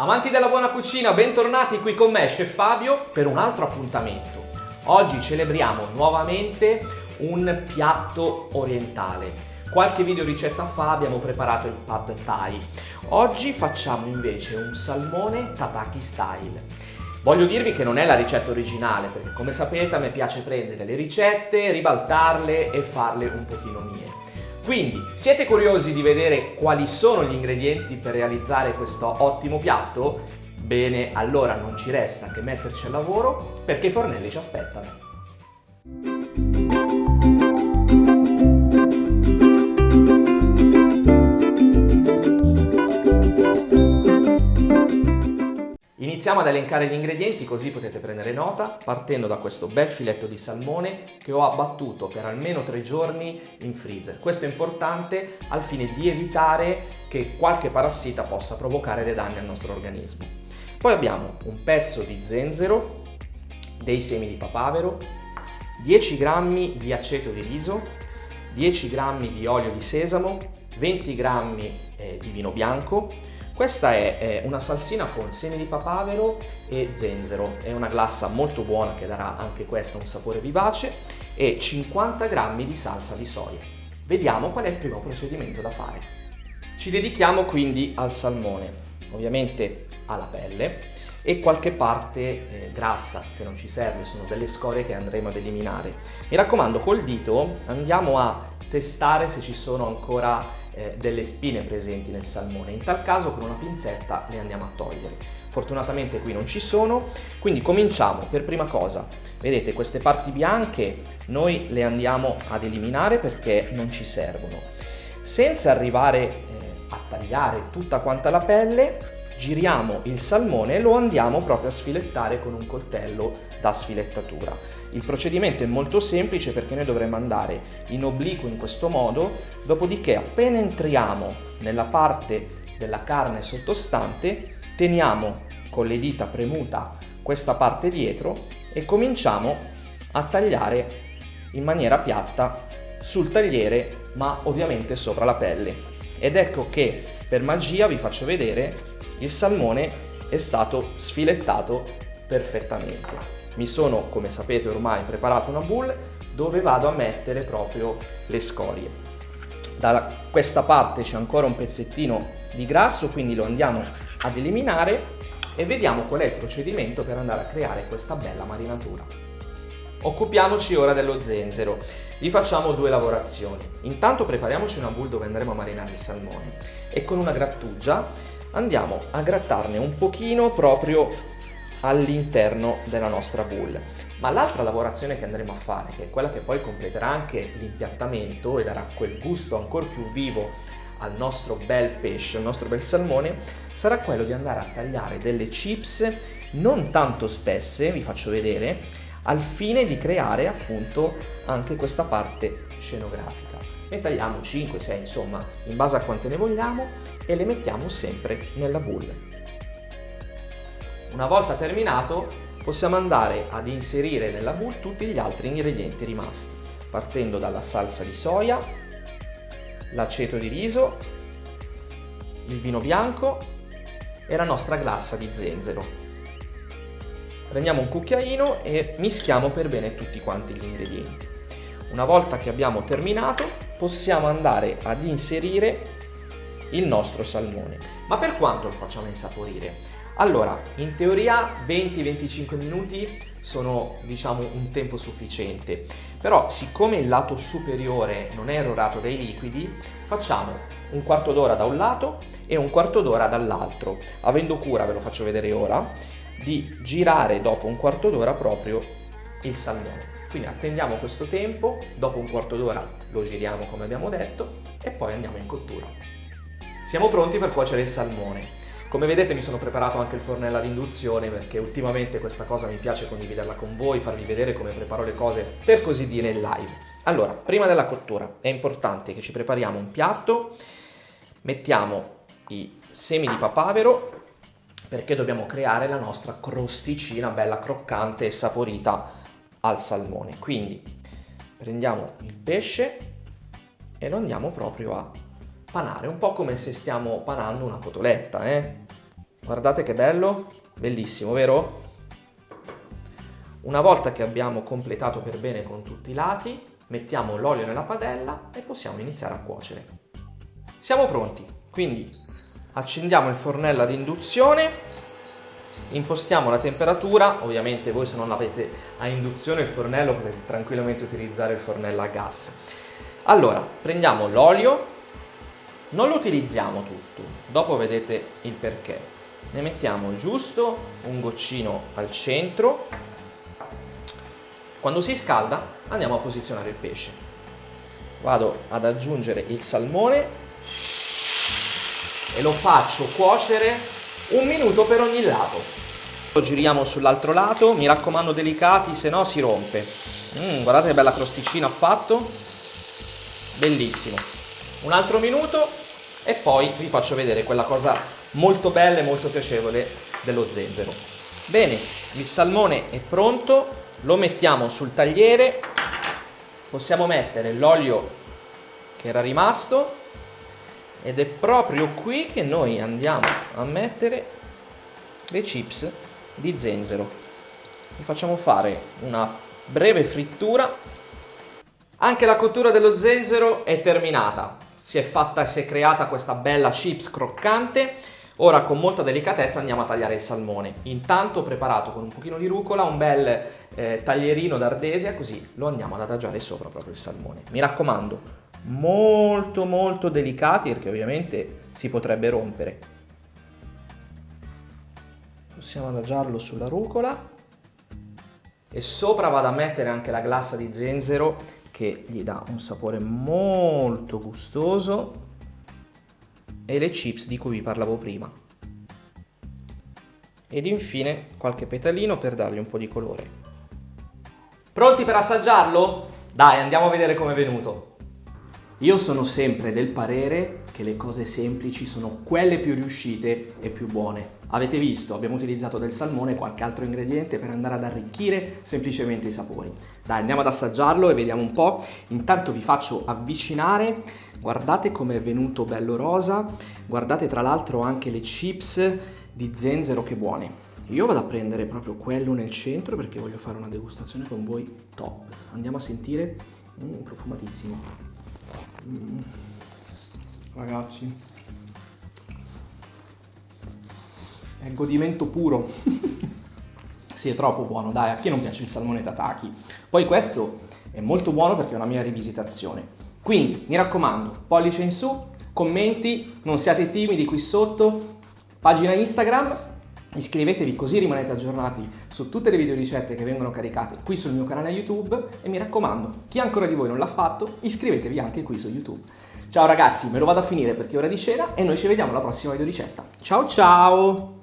Amanti della buona cucina, bentornati qui con me, Chef Fabio, per un altro appuntamento. Oggi celebriamo nuovamente un piatto orientale. Qualche video ricetta fa abbiamo preparato il pad thai. Oggi facciamo invece un salmone tataki style. Voglio dirvi che non è la ricetta originale, perché come sapete a me piace prendere le ricette, ribaltarle e farle un pochino mie. Quindi, siete curiosi di vedere quali sono gli ingredienti per realizzare questo ottimo piatto? Bene, allora non ci resta che metterci al lavoro perché i fornelli ci aspettano. Iniziamo ad elencare gli ingredienti così potete prendere nota partendo da questo bel filetto di salmone che ho abbattuto per almeno tre giorni in freezer. Questo è importante al fine di evitare che qualche parassita possa provocare dei danni al nostro organismo. Poi abbiamo un pezzo di zenzero, dei semi di papavero, 10 g di aceto di riso, 10 g di olio di sesamo, 20 g eh, di vino bianco, questa è una salsina con semi di papavero e zenzero, è una glassa molto buona che darà anche questa un sapore vivace e 50 g di salsa di soia. Vediamo qual è il primo procedimento da fare. Ci dedichiamo quindi al salmone, ovviamente alla pelle e qualche parte eh, grassa che non ci serve, sono delle scorie che andremo ad eliminare. Mi raccomando col dito andiamo a testare se ci sono ancora eh, delle spine presenti nel salmone. In tal caso con una pinzetta le andiamo a togliere. Fortunatamente qui non ci sono, quindi cominciamo per prima cosa. Vedete queste parti bianche noi le andiamo ad eliminare perché non ci servono. Senza arrivare eh, a tagliare tutta quanta la pelle, giriamo il salmone e lo andiamo proprio a sfilettare con un coltello da sfilettatura. Il procedimento è molto semplice perché noi dovremmo andare in obliquo in questo modo, dopodiché appena entriamo nella parte della carne sottostante, teniamo con le dita premuta questa parte dietro e cominciamo a tagliare in maniera piatta sul tagliere ma ovviamente sopra la pelle. Ed ecco che per magia vi faccio vedere il salmone è stato sfilettato perfettamente. Mi sono, come sapete ormai, preparato una boule dove vado a mettere proprio le scorie. Da questa parte c'è ancora un pezzettino di grasso, quindi lo andiamo ad eliminare e vediamo qual è il procedimento per andare a creare questa bella marinatura. Occupiamoci ora dello zenzero. Vi facciamo due lavorazioni. Intanto prepariamoci una boule dove andremo a marinare il salmone e con una grattugia andiamo a grattarne un pochino proprio all'interno della nostra boule. Ma l'altra lavorazione che andremo a fare, che è quella che poi completerà anche l'impiattamento e darà quel gusto ancora più vivo al nostro bel pesce, al nostro bel salmone, sarà quello di andare a tagliare delle chips non tanto spesse, vi faccio vedere, al fine di creare appunto anche questa parte scenografica. Ne tagliamo 5, 6, insomma, in base a quante ne vogliamo e le mettiamo sempre nella boule. Una volta terminato possiamo andare ad inserire nella boule tutti gli altri ingredienti rimasti, partendo dalla salsa di soia, l'aceto di riso, il vino bianco e la nostra glassa di zenzero. Prendiamo un cucchiaino e mischiamo per bene tutti quanti gli ingredienti. Una volta che abbiamo terminato possiamo andare ad inserire il nostro salmone. Ma per quanto lo facciamo insaporire? Allora, in teoria 20-25 minuti sono diciamo un tempo sufficiente, però siccome il lato superiore non è erorato dai liquidi, facciamo un quarto d'ora da un lato e un quarto d'ora dall'altro, avendo cura, ve lo faccio vedere ora, di girare dopo un quarto d'ora proprio il salmone. Quindi attendiamo questo tempo, dopo un quarto d'ora lo giriamo come abbiamo detto e poi andiamo in cottura. Siamo pronti per cuocere il salmone. Come vedete mi sono preparato anche il fornello ad induzione perché ultimamente questa cosa mi piace condividerla con voi, farvi vedere come preparo le cose per così dire in live. Allora, prima della cottura è importante che ci prepariamo un piatto, mettiamo i semi di papavero perché dobbiamo creare la nostra crosticina bella croccante e saporita al salmone. Quindi prendiamo il pesce e lo andiamo proprio a panare, un po' come se stiamo panando una cotoletta, eh? Guardate che bello, bellissimo, vero? Una volta che abbiamo completato per bene con tutti i lati, mettiamo l'olio nella padella e possiamo iniziare a cuocere. Siamo pronti, quindi accendiamo il fornello ad induzione, impostiamo la temperatura, ovviamente voi se non avete a induzione il fornello potete tranquillamente utilizzare il fornello a gas. Allora, prendiamo l'olio, non lo utilizziamo tutto, dopo vedete il perché. Ne mettiamo giusto un goccino al centro quando si scalda andiamo a posizionare il pesce. Vado ad aggiungere il salmone e lo faccio cuocere un minuto per ogni lato. Lo giriamo sull'altro lato, mi raccomando delicati, se no si rompe. Mm, guardate che bella crosticina ha fatto. Bellissimo. Un altro minuto e poi vi faccio vedere quella cosa molto bella e molto piacevole dello zenzero. Bene, il salmone è pronto, lo mettiamo sul tagliere, possiamo mettere l'olio che era rimasto ed è proprio qui che noi andiamo a mettere le chips di zenzero. Vi facciamo fare una breve frittura. Anche la cottura dello zenzero è terminata. Si è fatta e si è creata questa bella chips croccante Ora con molta delicatezza andiamo a tagliare il salmone. Intanto ho preparato con un pochino di rucola un bel eh, taglierino d'ardesia così lo andiamo ad adagiare sopra proprio il salmone. Mi raccomando, molto molto delicati perché ovviamente si potrebbe rompere. Possiamo adagiarlo sulla rucola e sopra vado a mettere anche la glassa di zenzero che gli dà un sapore molto gustoso e le chips di cui vi parlavo prima. Ed infine qualche petalino per dargli un po' di colore. Pronti per assaggiarlo? Dai, andiamo a vedere com'è venuto. Io sono sempre del parere che le cose semplici sono quelle più riuscite e più buone. Avete visto, abbiamo utilizzato del salmone e qualche altro ingrediente per andare ad arricchire semplicemente i sapori. Dai, andiamo ad assaggiarlo e vediamo un po'. Intanto vi faccio avvicinare Guardate come è venuto bello rosa, guardate tra l'altro anche le chips di zenzero che buone. Io vado a prendere proprio quello nel centro perché voglio fare una degustazione con voi top. Andiamo a sentire, mm, profumatissimo. Mm. Ragazzi, è godimento puro. sì, è troppo buono, dai, a chi non piace il salmone tataki? Poi questo è molto buono perché è una mia rivisitazione. Quindi mi raccomando, pollice in su, commenti, non siate timidi qui sotto, pagina Instagram, iscrivetevi così rimanete aggiornati su tutte le video ricette che vengono caricate qui sul mio canale YouTube e mi raccomando, chi ancora di voi non l'ha fatto, iscrivetevi anche qui su YouTube. Ciao ragazzi, me lo vado a finire perché è ora di cena e noi ci vediamo alla prossima video ricetta. Ciao ciao!